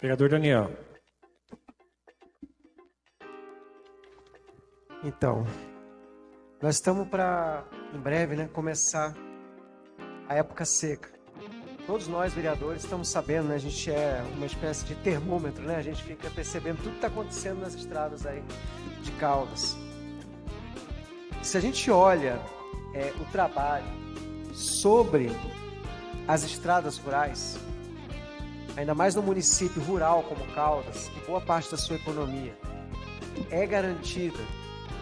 Vereador Daniel. Então, nós estamos para, em breve, né, começar a época seca. Todos nós, vereadores, estamos sabendo, né, a gente é uma espécie de termômetro, né? A gente fica percebendo tudo que está acontecendo nas estradas aí de Caldas. Se a gente olha é, o trabalho sobre as estradas rurais, ainda mais no município rural como Caldas, que boa parte da sua economia é garantida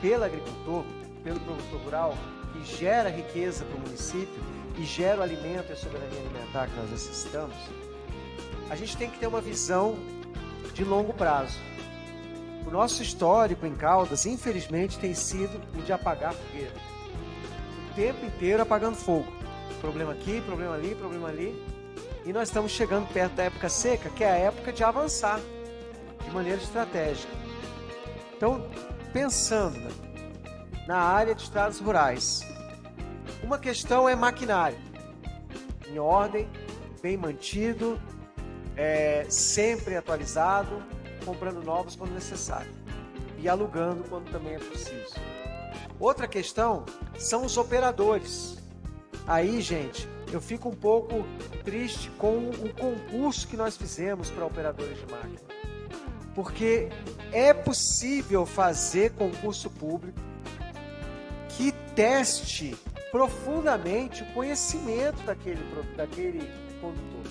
pelo agricultor, pelo produtor rural, que gera riqueza para o município e gera o alimento e a soberania alimentar que nós necessitamos, a gente tem que ter uma visão de longo prazo. O nosso histórico em Caldas, infelizmente, tem sido o de apagar fogueira. O tempo inteiro apagando fogo. Problema aqui, problema ali, problema ali. E nós estamos chegando perto da época seca, que é a época de avançar de maneira estratégica. Então, pensando na área de estradas rurais, uma questão é maquinário, em ordem, bem mantido, é, sempre atualizado, comprando novos quando necessário e alugando quando também é preciso. Outra questão são os operadores. Aí, gente, eu fico um pouco triste com o concurso que nós fizemos para operadores de máquina. Porque é possível fazer concurso público que teste profundamente o conhecimento daquele, daquele condutor.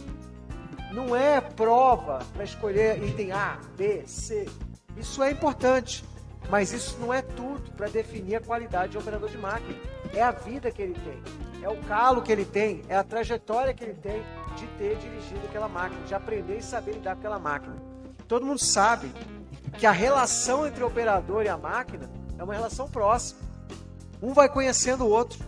Não é prova para escolher item A, B, C. Isso é importante, mas isso não é tudo para definir a qualidade de operador de máquina. É a vida que ele tem, é o calo que ele tem, é a trajetória que ele tem de ter dirigido aquela máquina, de aprender e saber lidar com aquela máquina. Todo mundo sabe que a relação entre o operador e a máquina é uma relação próxima. Um vai conhecendo o outro,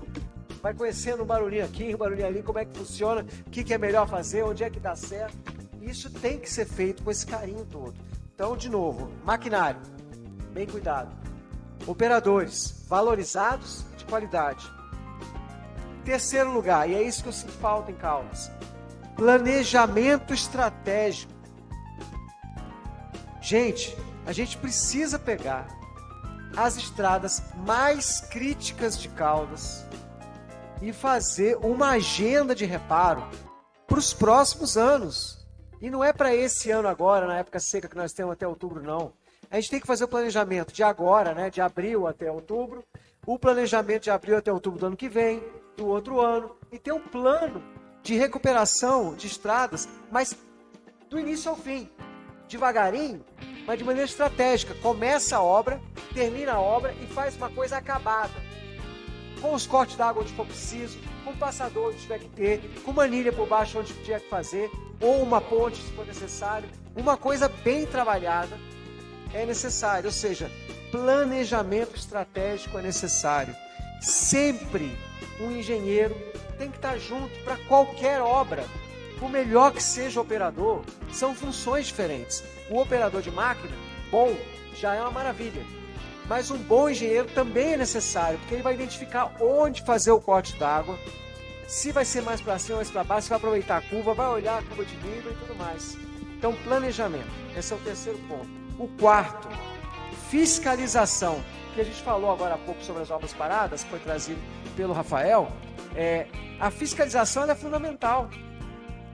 vai conhecendo um barulhinho aqui, um barulhinho ali, como é que funciona, o que, que é melhor fazer, onde é que dá certo. Isso tem que ser feito com esse carinho todo. Então, de novo, maquinário, bem cuidado. Operadores, valorizados, de qualidade. Terceiro lugar, e é isso que eu sinto falta em Caldas, planejamento estratégico. Gente, a gente precisa pegar as estradas mais críticas de Caldas e fazer uma agenda de reparo para os próximos anos. E não é para esse ano agora, na época seca que nós temos até outubro, não. A gente tem que fazer o planejamento de agora, né, de abril até outubro, o planejamento de abril até outubro do ano que vem, do outro ano, e ter um plano de recuperação de estradas, mas do início ao fim, devagarinho, mas de maneira estratégica. Começa a obra, termina a obra e faz uma coisa acabada. Com os cortes d'água onde for preciso, com passador onde tiver que ter, com manilha por baixo onde tiver que fazer, ou uma ponte se for necessário. Uma coisa bem trabalhada é necessária, ou seja, planejamento estratégico é necessário. Sempre um engenheiro tem que estar junto para qualquer obra. Por melhor que seja o operador, são funções diferentes. O operador de máquina, bom, já é uma maravilha. Mas um bom engenheiro também é necessário, porque ele vai identificar onde fazer o corte d'água, se vai ser mais para cima, mais para baixo, se vai aproveitar a curva, vai olhar a curva de nível e tudo mais. Então, planejamento. Esse é o terceiro ponto. O quarto, fiscalização. Que a gente falou agora há pouco sobre as obras paradas, que foi trazido pelo Rafael. É, a fiscalização é fundamental.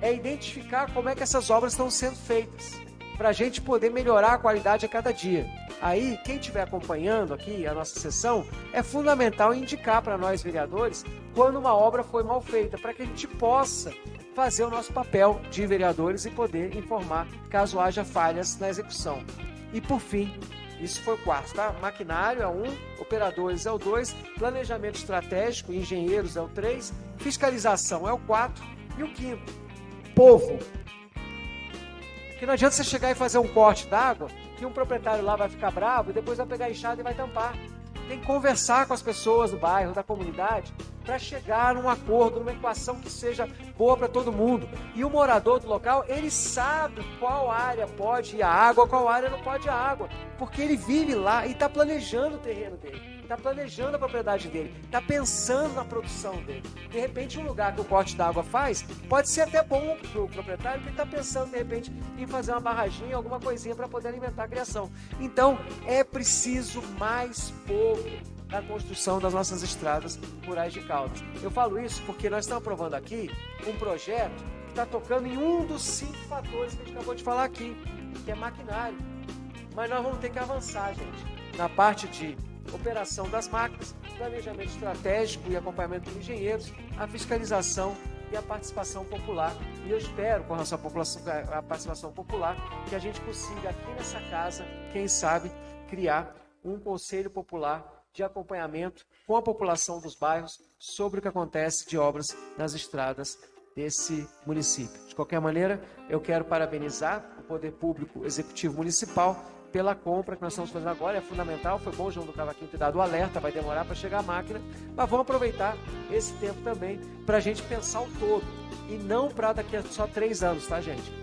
É identificar como é que essas obras estão sendo feitas, para a gente poder melhorar a qualidade a cada dia. Aí, quem estiver acompanhando aqui a nossa sessão, é fundamental indicar para nós vereadores quando uma obra foi mal feita, para que a gente possa fazer o nosso papel de vereadores e poder informar caso haja falhas na execução. E por fim, isso foi o quarto, tá? Maquinário é um, operadores é o dois, planejamento estratégico, engenheiros é o três, fiscalização é o quatro e o quinto, povo. Porque não adianta você chegar e fazer um corte d'água que um proprietário lá vai ficar bravo e depois vai pegar a enxada e vai tampar. Tem que conversar com as pessoas do bairro, da comunidade, para chegar num acordo, numa equação que seja boa para todo mundo. E o morador do local, ele sabe qual área pode ir a água, qual área não pode ir a água, porque ele vive lá e está planejando o terreno dele. está planejando a propriedade dele, está pensando na produção dele. De repente, um lugar que o corte d'água faz pode ser até bom para o proprietário, porque está pensando, de repente, em fazer uma barraginha, alguma coisinha para poder alimentar a criação. Então, é preciso mais pouco na construção das nossas estradas rurais de Caldas. Eu falo isso porque nós estamos aprovando aqui um projeto que está tocando em um dos cinco fatores que a gente acabou de falar aqui, que é maquinário. Mas nós vamos ter que avançar, gente, na parte de operação das máquinas, planejamento estratégico e acompanhamento dos engenheiros, a fiscalização e a participação popular. E eu espero, com a nossa população, a participação popular, que a gente consiga aqui nessa casa, quem sabe, criar um conselho popular de acompanhamento com a população dos bairros sobre o que acontece de obras nas estradas desse município. De qualquer maneira, eu quero parabenizar o Poder Público Executivo Municipal pela compra que nós estamos fazendo agora. É fundamental, foi bom João do Cavaquinho ter dado o alerta, vai demorar para chegar a máquina, mas vamos aproveitar esse tempo também para a gente pensar o todo e não para daqui a só três anos, tá, gente?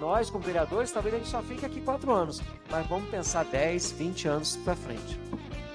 Nós, como vereadores, talvez a gente só fique aqui quatro anos, mas vamos pensar 10, 20 anos para frente.